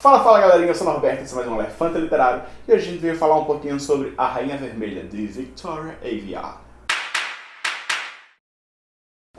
Fala, fala galerinha, eu sou o Norberto, esse é mais um Elefante Literário e hoje a gente veio falar um pouquinho sobre A Rainha Vermelha, de Victoria Aveyard.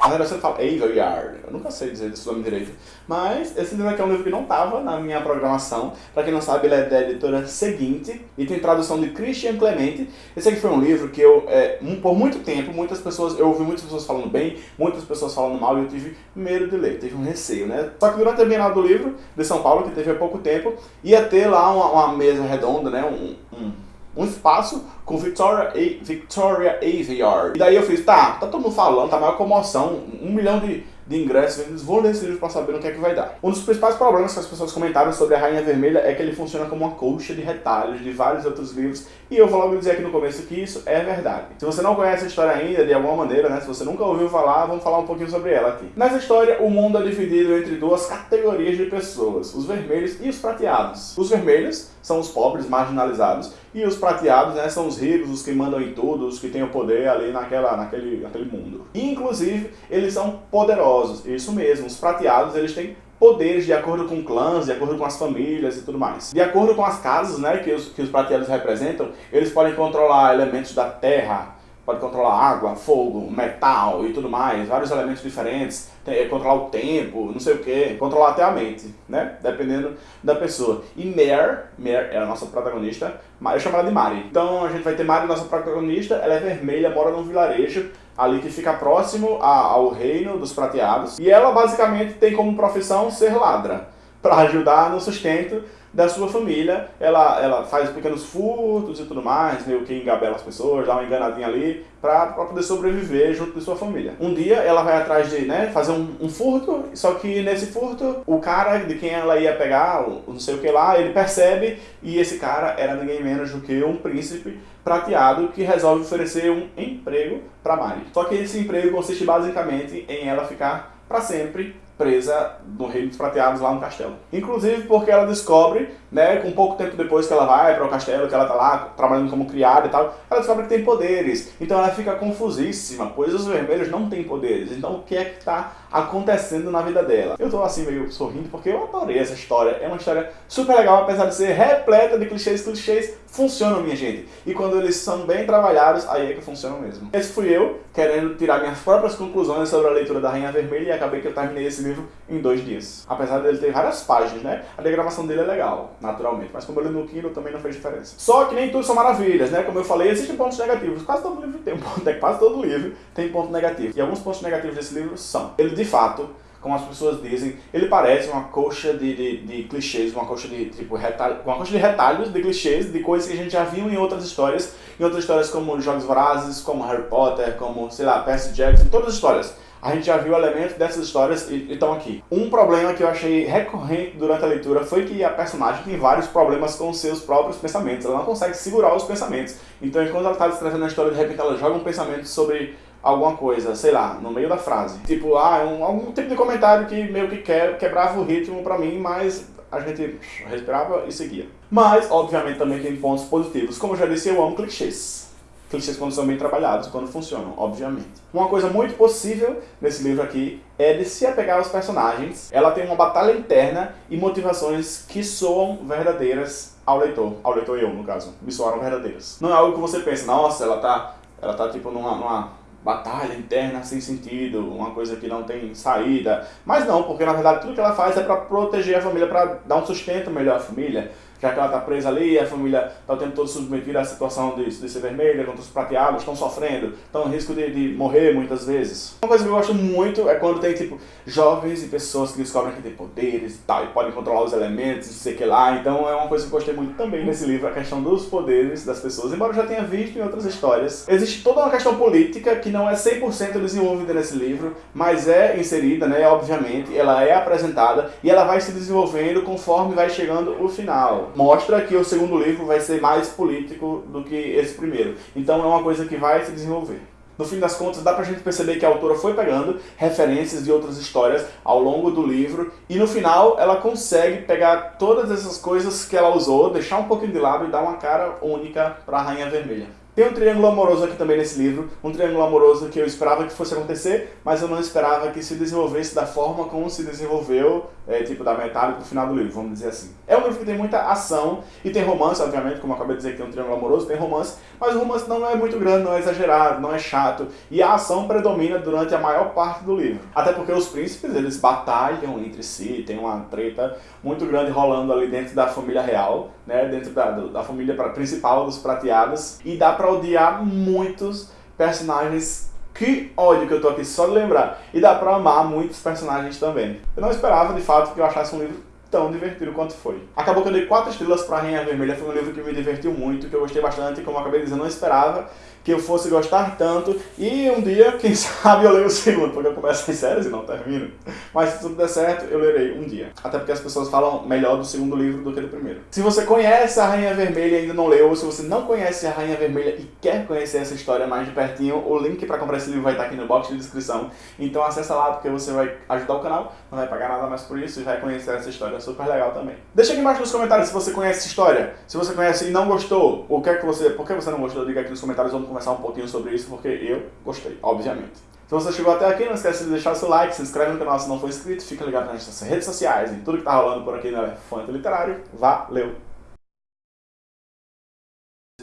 Na verdade, você fala Aveyard, eu nunca sei dizer esse nome direito, mas esse livro aqui é um livro que não estava na minha programação. Pra quem não sabe, ele é da editora Seguinte e tem tradução de Christian Clemente. Esse aqui foi um livro que eu, é, por muito tempo, muitas pessoas, eu ouvi muitas pessoas falando bem, muitas pessoas falando mal e eu tive medo de ler, tive um receio, né? Só que durante a Bienal do Livro de São Paulo, que teve há pouco tempo, ia ter lá uma, uma mesa redonda, né? Um, um um espaço com Victoria, A Victoria Aveyard. E daí eu fiz, tá, tá todo mundo falando, tá maior comoção, um milhão de de ingressos vendidos, vou ler esse livro para saber no que é que vai dar. Um dos principais problemas que as pessoas comentaram sobre a Rainha Vermelha é que ele funciona como uma colcha de retalhos de vários outros livros, e eu vou logo dizer aqui no começo que isso é verdade. Se você não conhece a história ainda, de alguma maneira, né, se você nunca ouviu falar, vamos falar um pouquinho sobre ela aqui. Nessa história, o mundo é dividido entre duas categorias de pessoas, os vermelhos e os prateados. Os vermelhos são os pobres, marginalizados, e os prateados né, são os ricos, os que mandam em tudo, os que têm o poder ali naquela, naquele, naquele mundo. E, inclusive, eles são poderosos. Isso mesmo, os prateados eles têm poderes de acordo com clãs, de acordo com as famílias e tudo mais. De acordo com as casas né, que, os, que os prateados representam, eles podem controlar elementos da terra, pode controlar água, fogo, metal e tudo mais, vários elementos diferentes, tem, controlar o tempo, não sei o que, controlar até a mente, né? Dependendo da pessoa. E Mare, Mare é a nossa protagonista, eu chamo ela de Mari. Então a gente vai ter Mari, nossa protagonista, ela é vermelha, mora num vilarejo, ali que fica próximo ao reino dos prateados, e ela basicamente tem como profissão ser ladra, para ajudar no sustento da sua família. Ela, ela faz pequenos furtos e tudo mais, meio que engabela as pessoas, dá uma enganadinha ali, para poder sobreviver junto de sua família. Um dia ela vai atrás de né, fazer um, um, furto, só que nesse furto, o cara de quem ela ia pegar, não sei o que lá, ele percebe, e esse cara era ninguém menos do que um príncipe prateado que resolve oferecer um emprego para Mari. Só que esse emprego consiste basicamente em ela ficar para sempre presa no Reino dos Prateados lá no castelo. Inclusive porque ela descobre, né, com pouco tempo depois que ela vai para o castelo, que ela tá lá trabalhando como criada e tal, ela descobre que tem poderes. Então ela fica confusíssima, pois os vermelhos não têm poderes. Então o que é que tá acontecendo na vida dela? Eu tô assim meio sorrindo porque eu adorei essa história. É uma história super legal, apesar de ser repleta de clichês, clichês funcionam, minha gente. E quando eles são bem trabalhados, aí é que funcionam mesmo. Esse fui eu, querendo tirar minhas próprias conclusões sobre a leitura da Rainha Vermelha e acabei que eu terminei esse livro em dois dias. Apesar dele ter várias páginas, né? A diagramação dele é legal, naturalmente. Mas como eu li no Kindle, também não fez diferença. Só que nem tudo são maravilhas, né? Como eu falei, existem pontos negativos. Quase todo livro tem um ponto, quase todo livro tem ponto negativo. E alguns pontos negativos desse livro são, ele de fato como as pessoas dizem, ele parece uma coxa de, de, de clichês, uma coxa de tipo retalho, uma coxa de retalhos de clichês, de coisas que a gente já viu em outras histórias, em outras histórias como Jogos Vorazes, como Harry Potter, como, sei lá, Percy Jackson, todas as histórias. A gente já viu elementos dessas histórias e estão aqui. Um problema que eu achei recorrente durante a leitura foi que a personagem tem vários problemas com seus próprios pensamentos. Ela não consegue segurar os pensamentos. Então, enquanto ela está escrevendo a história, de repente ela joga um pensamento sobre alguma coisa, sei lá, no meio da frase. Tipo, ah, um, algum tipo de comentário que meio que que, quebrava o ritmo pra mim, mas a gente respirava e seguia. Mas, obviamente, também tem pontos positivos. Como eu já disse, eu amo clichês. Clichês quando são bem trabalhados, quando funcionam, obviamente. Uma coisa muito possível nesse livro aqui é de se apegar aos personagens. Ela tem uma batalha interna e motivações que soam verdadeiras ao leitor. Ao leitor eu, no caso. Me soaram verdadeiras. Não é algo que você pensa, nossa, ela tá, ela tá tipo numa, numa batalha interna sem sentido, uma coisa que não tem saída. Mas não, porque na verdade tudo que ela faz é para proteger a família, para dar um sustento melhor à família já que ela está presa ali, a família está o tempo todo submetida à situação de, de ser vermelha, contra os prateados, estão sofrendo, estão em risco de, de, morrer muitas vezes. Uma coisa que eu gosto muito é quando tem, tipo, jovens e pessoas que descobrem que tem poderes e tal, e podem controlar os elementos, não sei o que lá, então é uma coisa que eu gostei muito também nesse livro, a questão dos poderes das pessoas, embora eu já tenha visto em outras histórias. Existe toda uma questão política que não é 100% desenvolvida nesse livro, mas é inserida, né, obviamente, ela é apresentada, e ela vai se desenvolvendo conforme vai chegando o final mostra que o segundo livro vai ser mais político do que esse primeiro. Então é uma coisa que vai se desenvolver. No fim das contas, dá pra gente perceber que a autora foi pegando referências de outras histórias ao longo do livro e no final ela consegue pegar todas essas coisas que ela usou, deixar um pouquinho de lado e dar uma cara única para a Rainha Vermelha. Tem um triângulo amoroso aqui também nesse livro, um triângulo amoroso que eu esperava que fosse acontecer, mas eu não esperava que se desenvolvesse da forma como se desenvolveu, é, tipo da metade pro final do livro, vamos dizer assim. É um livro que tem muita ação e tem romance, obviamente, como eu acabei de dizer que tem um triângulo amoroso, tem romance, mas o romance não é muito grande, não é exagerado, não é chato, e a ação predomina durante a maior parte do livro. Até porque os príncipes, eles batalham entre si, tem uma treta muito grande rolando ali dentro da família real, né, dentro da, da família principal dos prateados, e dá pra odiar muitos personagens que ódio que eu tô aqui só de lembrar. E dá pra amar muitos personagens também. Eu não esperava, de fato, que eu achasse um livro tão divertido quanto foi. Acabou que eu dei 4 estrelas pra Rainha Vermelha, foi um livro que me divertiu muito, que eu gostei bastante, como eu acabei eu não esperava que eu fosse gostar tanto, e um dia, quem sabe, eu leio o segundo, porque eu começo em séries e não termino. Mas se tudo der certo, eu lerei um dia. Até porque as pessoas falam melhor do segundo livro do que do primeiro. Se você conhece a Rainha Vermelha e ainda não leu, ou se você não conhece a Rainha Vermelha e quer conhecer essa história mais de pertinho, o link para comprar esse livro vai estar aqui no box de descrição. Então acessa lá, porque você vai ajudar o canal, não vai pagar nada mais por isso e vai conhecer essa história super legal também. Deixa aqui embaixo nos comentários se você conhece essa história. Se você conhece e não gostou, o que é que você, por que você não gostou, diga aqui nos comentários, vamos conversar um pouquinho sobre isso, porque eu gostei, obviamente. Se você chegou até aqui, não esquece de deixar seu like, se inscreve no canal se não for inscrito, fica ligado nas nossas redes sociais e tudo que tá rolando por aqui no Elefante Literário. Valeu!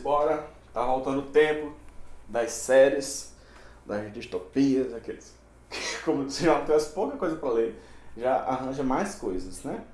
Bora, tá voltando o tempo das séries, das distopias, aqueles... Como se já tivesse pouca coisa pra ler, já arranja mais coisas, né?